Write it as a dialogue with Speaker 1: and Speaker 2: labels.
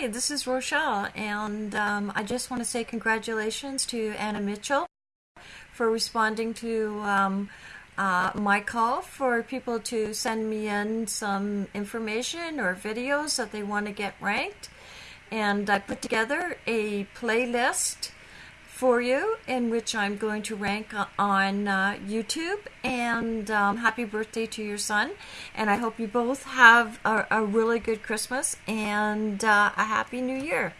Speaker 1: Hi, this is Rochelle, and um, I just want to say congratulations to Anna Mitchell for responding to um, uh, my call for people to send me in some information or videos that they want to get ranked. And I put together a playlist for you in which I'm going to rank on uh, YouTube. And um, happy birthday to your son. And I hope you both have a, a really good Christmas and uh, a happy new year.